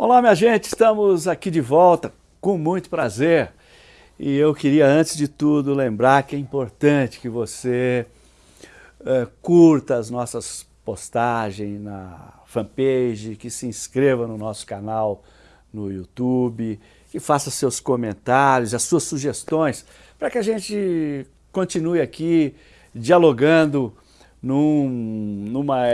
Olá, minha gente, estamos aqui de volta com muito prazer. E eu queria, antes de tudo, lembrar que é importante que você uh, curta as nossas postagens na fanpage, que se inscreva no nosso canal no YouTube, que faça seus comentários, as suas sugestões, para que a gente continue aqui dialogando num, numa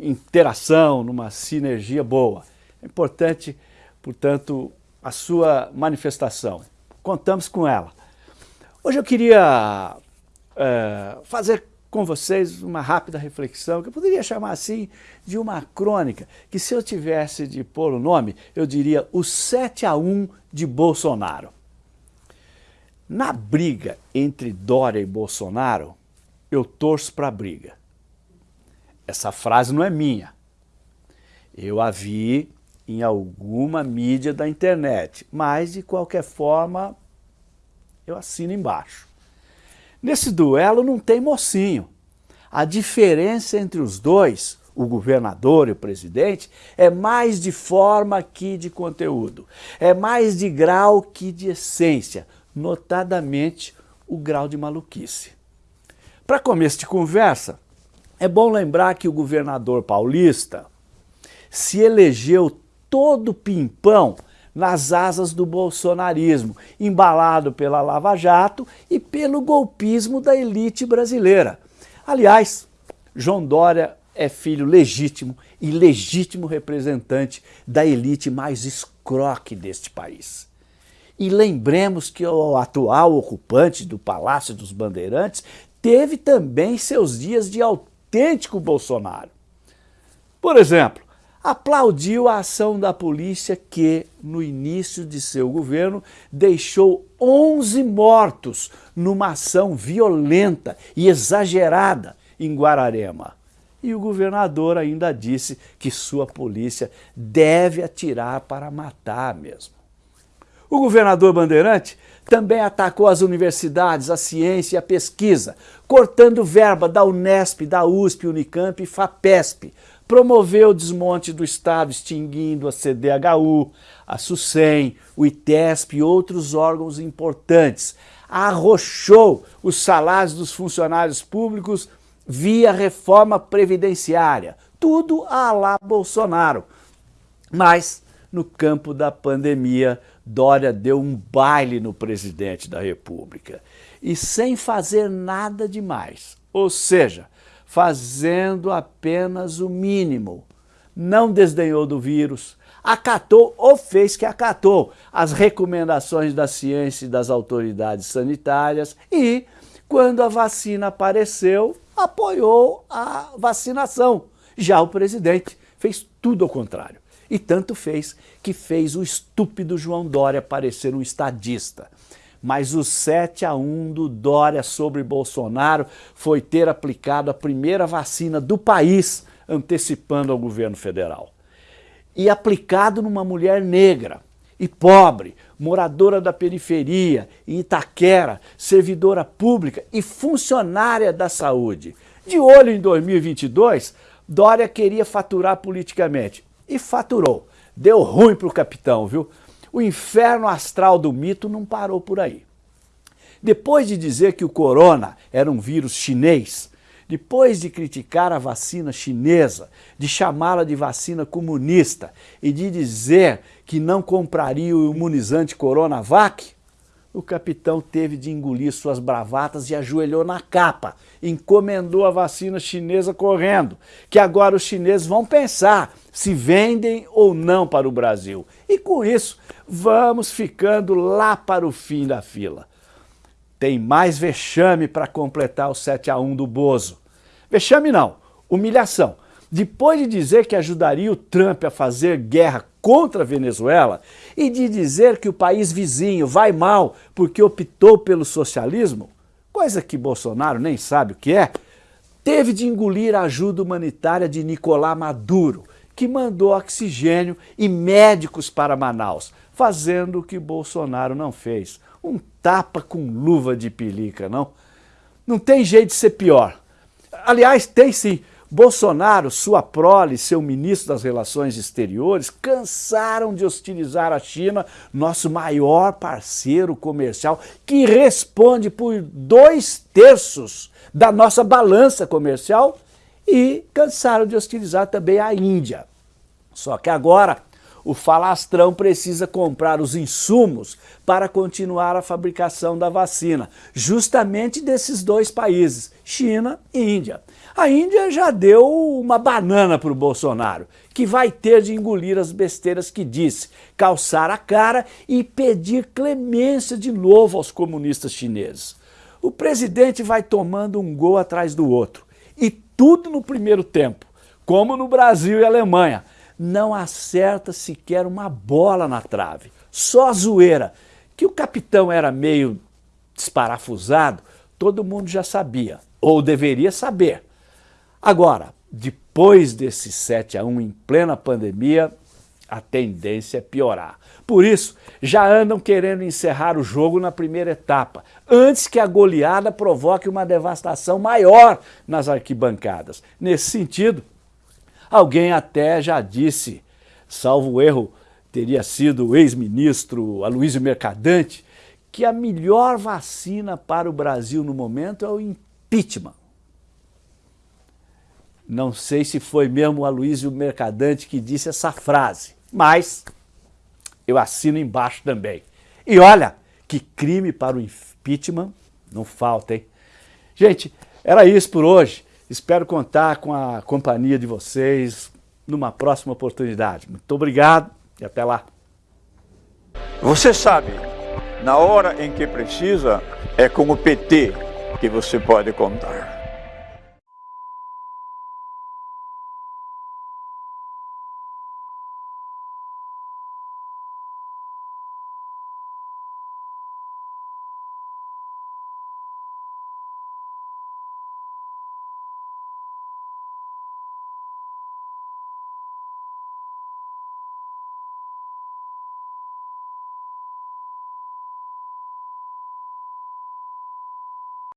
interação, numa sinergia boa. É importante, portanto, a sua manifestação. Contamos com ela. Hoje eu queria é, fazer com vocês uma rápida reflexão, que eu poderia chamar assim de uma crônica, que se eu tivesse de pôr o nome, eu diria o 7 a 1 de Bolsonaro. Na briga entre Dória e Bolsonaro, eu torço para a briga. Essa frase não é minha. Eu a vi em alguma mídia da internet, mas de qualquer forma eu assino embaixo. Nesse duelo não tem mocinho. A diferença entre os dois, o governador e o presidente, é mais de forma que de conteúdo. É mais de grau que de essência, notadamente o grau de maluquice. Para começo de conversa, é bom lembrar que o governador paulista se elegeu todo pimpão nas asas do bolsonarismo, embalado pela Lava Jato e pelo golpismo da elite brasileira. Aliás, João Dória é filho legítimo e legítimo representante da elite mais escroque deste país. E lembremos que o atual ocupante do Palácio dos Bandeirantes teve também seus dias de autêntico Bolsonaro. Por exemplo, aplaudiu a ação da polícia que, no início de seu governo, deixou 11 mortos numa ação violenta e exagerada em Guararema. E o governador ainda disse que sua polícia deve atirar para matar mesmo. O governador Bandeirante também atacou as universidades, a ciência e a pesquisa, cortando verba da Unesp, da USP, Unicamp e FAPESP, promoveu o desmonte do Estado, extinguindo a CDHU, a SUSEM, o ITESP e outros órgãos importantes. Arrochou os salários dos funcionários públicos via reforma previdenciária. Tudo a lá Bolsonaro. Mas, no campo da pandemia, Dória deu um baile no presidente da República. E sem fazer nada demais. Ou seja, fazendo apenas o mínimo. Não desdenhou do vírus, acatou ou fez que acatou as recomendações da ciência e das autoridades sanitárias e, quando a vacina apareceu, apoiou a vacinação. Já o presidente fez tudo ao contrário. E tanto fez que fez o estúpido João Dória parecer um estadista mas o 7 a 1 do Dória sobre Bolsonaro foi ter aplicado a primeira vacina do país, antecipando ao governo federal. E aplicado numa mulher negra e pobre, moradora da periferia, em Itaquera, servidora pública e funcionária da saúde. De olho em 2022, Dória queria faturar politicamente e faturou. Deu ruim para o capitão, viu? O inferno astral do mito não parou por aí. Depois de dizer que o corona era um vírus chinês, depois de criticar a vacina chinesa, de chamá-la de vacina comunista e de dizer que não compraria o imunizante Coronavac, o capitão teve de engolir suas bravatas e ajoelhou na capa, encomendou a vacina chinesa correndo, que agora os chineses vão pensar se vendem ou não para o Brasil. E com isso, vamos ficando lá para o fim da fila. Tem mais vexame para completar o 7 a 1 do Bozo. Vexame não, humilhação. Depois de dizer que ajudaria o Trump a fazer guerra contra a Venezuela e de dizer que o país vizinho vai mal porque optou pelo socialismo, coisa que Bolsonaro nem sabe o que é, teve de engolir a ajuda humanitária de Nicolás Maduro, que mandou oxigênio e médicos para Manaus, fazendo o que Bolsonaro não fez. Um tapa com luva de pelica, não? Não tem jeito de ser pior. Aliás, tem sim. Bolsonaro, sua prole, seu ministro das Relações Exteriores, cansaram de hostilizar a China, nosso maior parceiro comercial, que responde por dois terços da nossa balança comercial, e cansaram de hostilizar também a Índia. Só que agora o falastrão precisa comprar os insumos para continuar a fabricação da vacina, justamente desses dois países, China e Índia. A Índia já deu uma banana para o Bolsonaro, que vai ter de engolir as besteiras que disse, calçar a cara e pedir clemência de novo aos comunistas chineses. O presidente vai tomando um gol atrás do outro, e tudo no primeiro tempo, como no Brasil e Alemanha, não acerta sequer uma bola na trave. Só zoeira. Que o capitão era meio desparafusado, todo mundo já sabia, ou deveria saber. Agora, depois desse 7 a 1 em plena pandemia, a tendência é piorar. Por isso, já andam querendo encerrar o jogo na primeira etapa, antes que a goleada provoque uma devastação maior nas arquibancadas. Nesse sentido, Alguém até já disse, salvo erro, teria sido o ex-ministro Aloysio Mercadante, que a melhor vacina para o Brasil no momento é o impeachment. Não sei se foi mesmo o Aloysio Mercadante que disse essa frase, mas eu assino embaixo também. E olha, que crime para o impeachment não falta, hein? Gente, era isso por hoje. Espero contar com a companhia de vocês numa próxima oportunidade. Muito obrigado e até lá. Você sabe, na hora em que precisa, é com o PT que você pode contar.